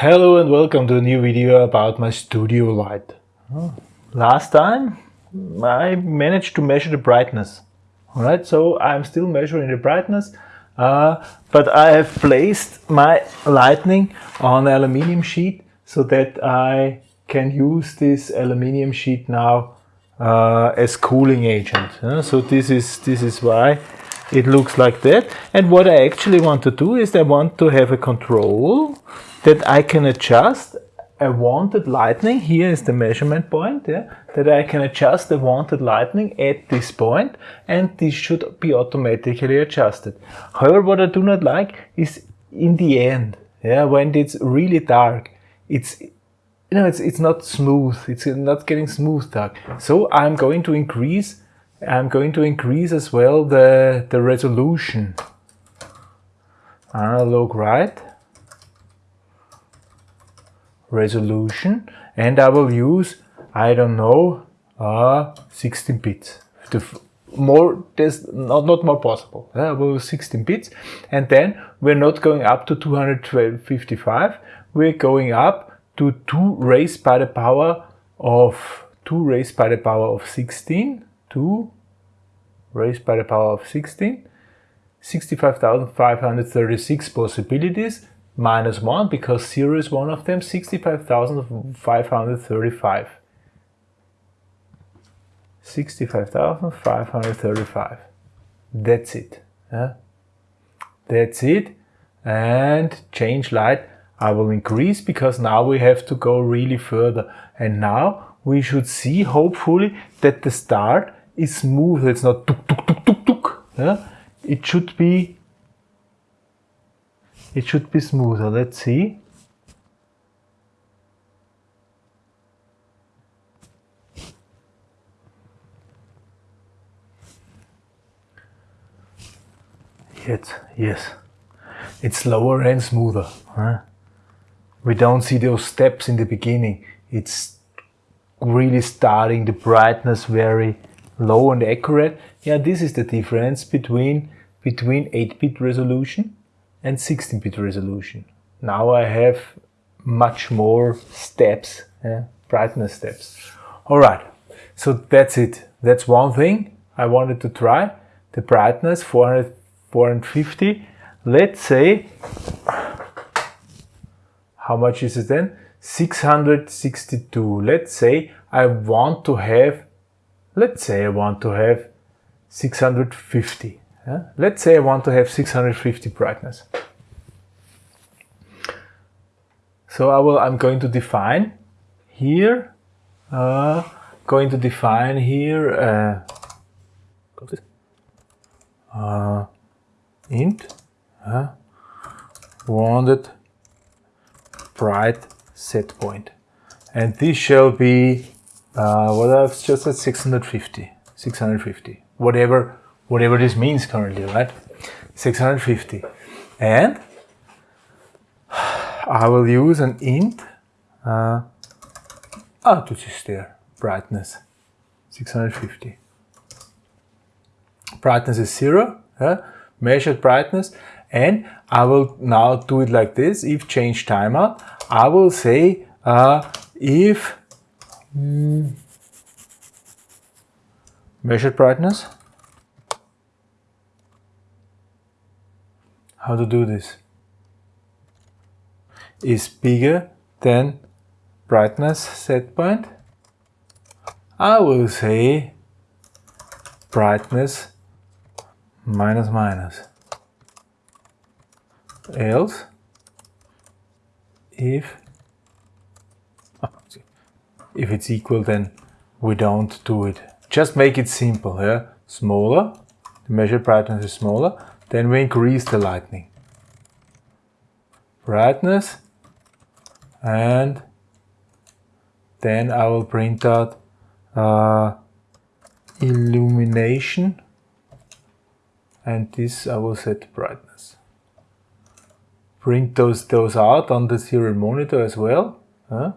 Hello and welcome to a new video about my studio light. Last time I managed to measure the brightness. Alright, so I'm still measuring the brightness, uh, but I have placed my lightning on an aluminium sheet so that I can use this aluminium sheet now uh, as cooling agent. Uh, so this is, this is why it looks like that. And what I actually want to do is I want to have a control that I can adjust a wanted lightning. Here is the measurement point, yeah, that I can adjust the wanted lightning at this point and this should be automatically adjusted. However, what I do not like is in the end, yeah, when it's really dark, it's you know, it's, it's not smooth, it's not getting smooth dark. So I'm going to increase, I'm going to increase as well the, the resolution. Analog write resolution and I will use, I don't know, uh, 16 bits. The more, there's not, not more possible. I will use 16 bits. And then we're not going up to 255, we're going up to 2 raised by the power of 2 raised by the power of 16, 2 raised by the power of 16, 65,536 possibilities minus 1 because 0 is one of them, 65,535. 65,535. That's it. Yeah? That's it. And change light I will increase because now we have to go really further. And now we should see, hopefully, that the start is smooth. It's not tuk tuk tuk tuk tuk. Yeah? It should be it should be smoother. Let's see. Yes, yes. It's slower and smoother. Huh? We don't see those steps in the beginning. It's really starting the brightness very low and accurate. Yeah, this is the difference between between 8-bit resolution and 16-bit resolution. Now I have much more steps, yeah, brightness steps. All right, so that's it. That's one thing I wanted to try. The brightness 400, 450. Let's say, how much is it then? 662. Let's say I want to have, let's say I want to have 650. Yeah? Let's say I want to have 650 brightness. So I will, I'm going to define here, uh, going to define here, uh, uh, int, uh, wanted bright set point. And this shall be, uh, what I've just said, 650, 650, whatever whatever this means currently, right? 650. And I will use an int. Uh, oh, this is there. Brightness. 650. Brightness is zero. Yeah? Measured brightness. And I will now do it like this. If change timeout, I will say uh, if mm, measured brightness how to do this. Is bigger than brightness set point? I will say brightness minus minus. Else if oh, if it's equal then we don't do it. Just make it simple yeah? Smaller the measured brightness is smaller then we increase the lightning. Brightness and then I will print out uh, illumination and this I will set brightness. Print those, those out on the serial monitor as well. Huh?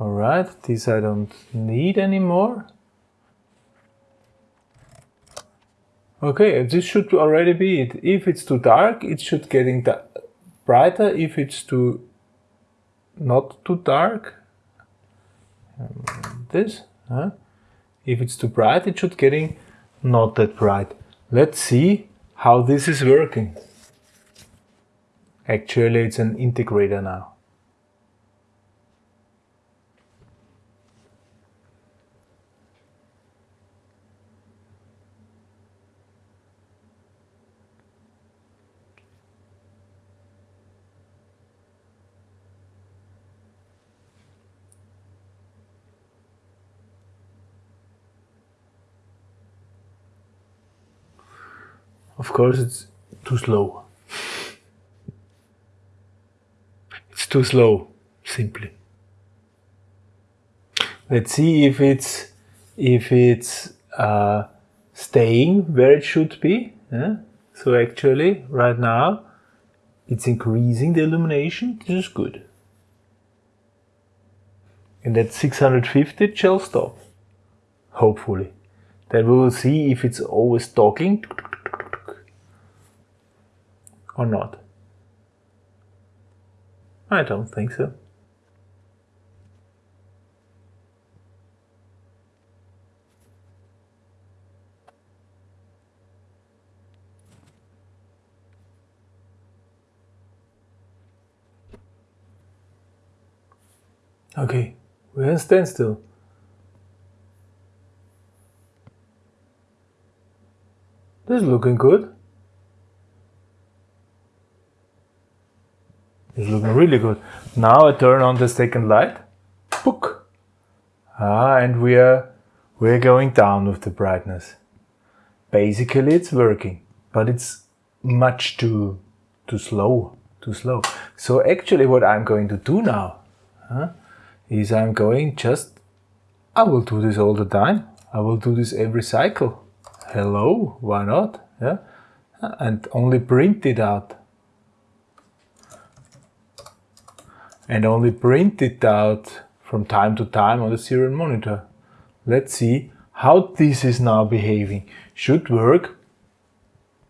Alright, this I don't need anymore. Okay, this should already be it. If it's too dark, it should getting brighter. If it's too not too dark. Um, this. Huh? If it's too bright, it should getting not that bright. Let's see how this is working. Actually, it's an integrator now. Of course, it's too slow. It's too slow, simply. Let's see if it's if it's uh, staying where it should be. Yeah? So actually, right now, it's increasing the illumination. This is good. And at 650 it shall stop. Hopefully. Then we will see if it's always talking or not? I don't think so. Okay, we're in standstill. This is looking good. It's looking really good. Now I turn on the second light. Book. Ah, and we are we're going down with the brightness. Basically it's working, but it's much too too slow. Too slow. So actually what I'm going to do now huh, is I'm going just I will do this all the time. I will do this every cycle. Hello, why not? Yeah. And only print it out and only print it out from time to time on the serial monitor. Let's see how this is now behaving. Should work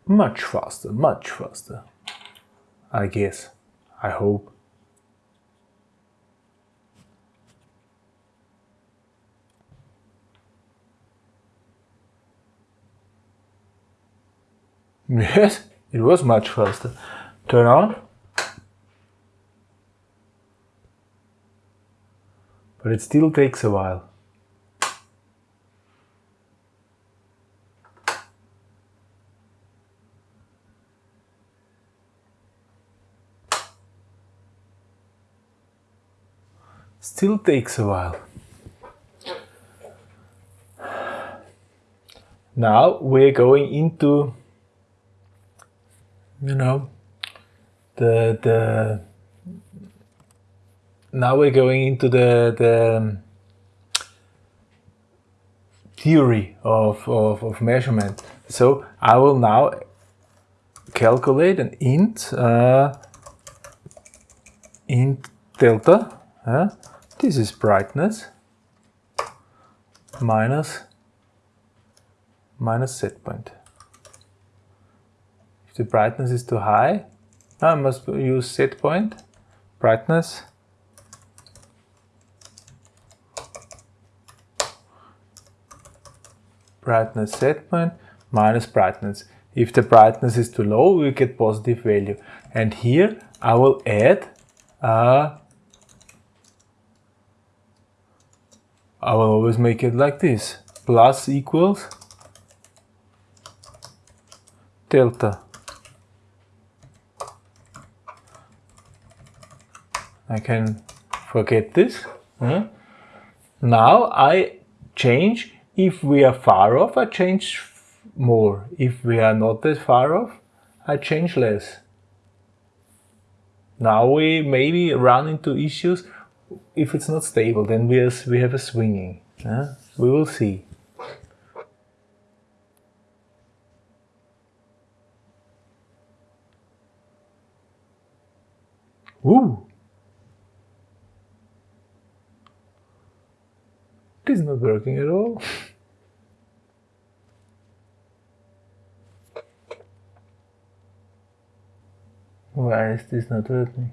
much faster, much faster. I guess. I hope. Yes, it was much faster. Turn on. But it still takes a while. Still takes a while. Now we're going into, you know, the, the now we're going into the, the theory of, of, of, measurement. So I will now calculate an int, uh, int delta. Uh, this is brightness minus minus set point. If the brightness is too high, I must use set point, brightness brightness set point minus brightness. If the brightness is too low, we get positive value. And here I will add I will always make it like this. Plus equals delta. I can forget this. Hmm? Now I change if we are far off, I change more. If we are not that far off, I change less. Now we maybe run into issues if it's not stable, then we, are, we have a swinging. Uh, we will see. Woo! It is not working at all. Why is this not working?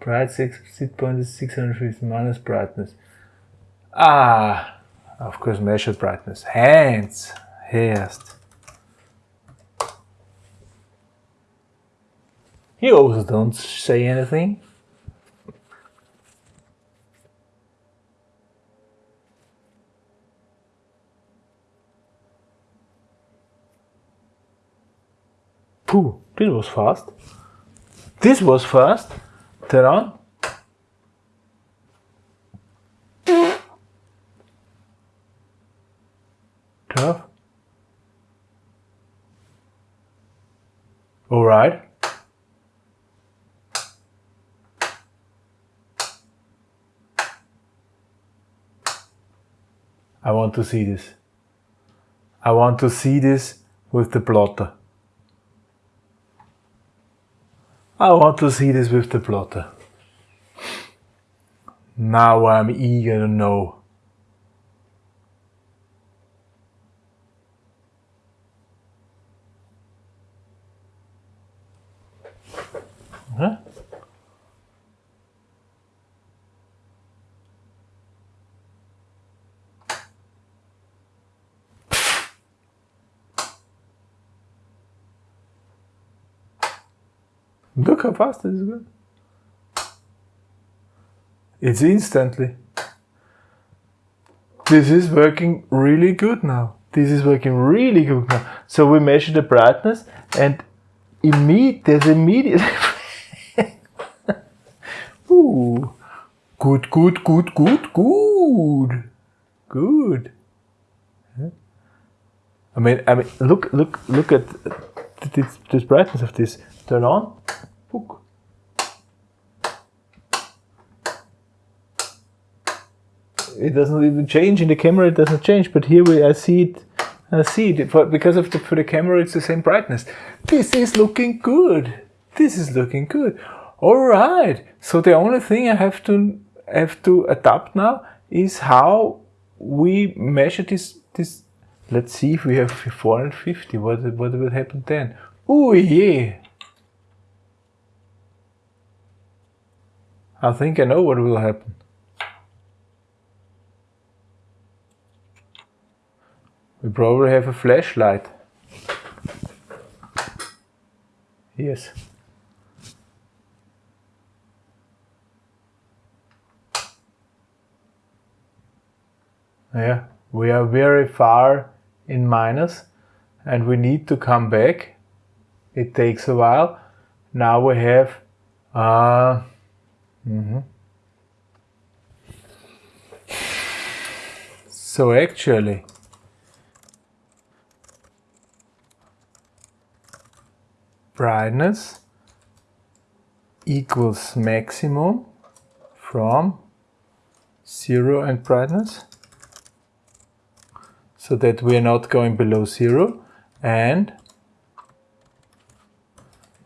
Bright set point is 650 minus brightness. Ah, of course measured brightness. Hands, erst. You also don't say anything. This was fast. This was fast. Turn on. Turn off. All right. I want to see this. I want to see this with the plotter. I want to see this with the plotter. Now I'm eager to know. Huh? Look how fast this is going. It's instantly. This is working really good now. This is working really good now. So we measure the brightness and immediate, there's immediate. Ooh. Good, good, good, good, good. Good. I mean, I mean, look, look, look at this, this brightness of this. Turn on. Book. It doesn't even change in the camera. It doesn't change, but here we I see it. I see it for, because of the for the camera. It's the same brightness. This is looking good. This is looking good. All right. So the only thing I have to have to adapt now is how we measure this this. Let's see if we have 450. What what will happen then? Oh yeah. I think I know what will happen. We probably have a flashlight. Yes. Yeah, we are very far in minus and we need to come back. It takes a while. Now we have uh, mm -hmm. So actually brightness equals maximum from zero and brightness so that we are not going below zero and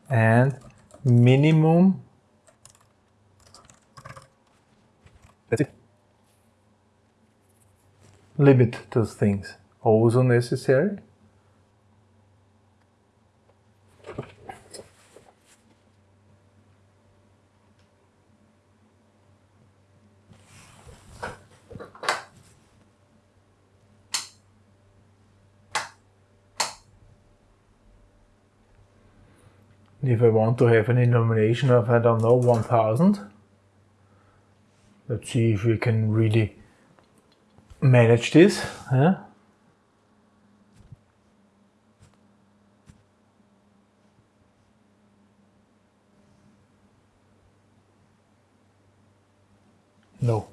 and minimum that's it limit those things. Also necessary if I want to have an illumination of, I don't know, 1000, let's see if we can really manage this. No.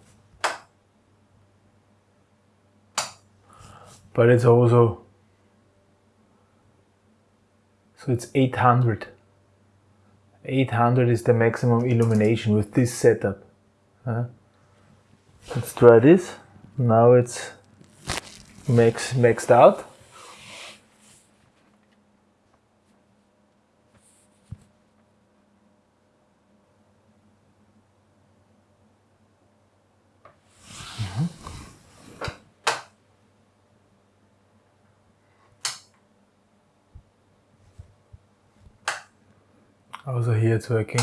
But it's also, so it's 800. 800 is the maximum illumination with this setup. Let's try this. Now it's max, maxed out. Mm-hmm. Also here it's working.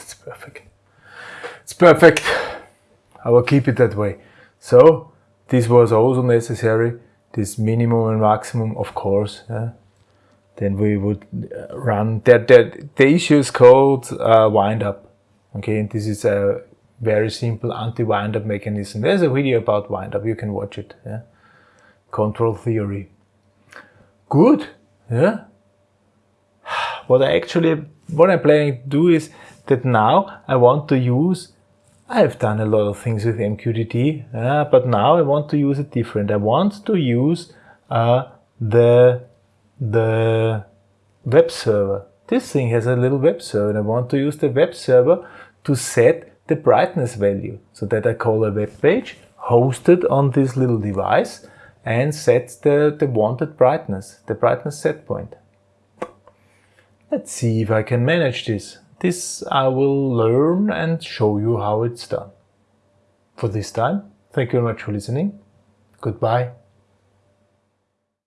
It's perfect. It's perfect. I will keep it that way. So this was also necessary. This minimum and maximum, of course. Yeah. Then we would uh, run that. That the issue is called uh, wind up. Okay, and this is a very simple anti-wind up mechanism. There's a video about wind up. You can watch it. Yeah. Control theory. Good. Yeah. What I actually what I'm planning to do is that now I want to use I've done a lot of things with MQTT, uh, but now I want to use it different. I want to use uh, the, the web server. This thing has a little web server and I want to use the web server to set the brightness value so that I call a web page hosted on this little device and set the, the wanted brightness, the brightness set point. Let's see if I can manage this. This I will learn and show you how it's done. For this time, thank you very much for listening. Goodbye.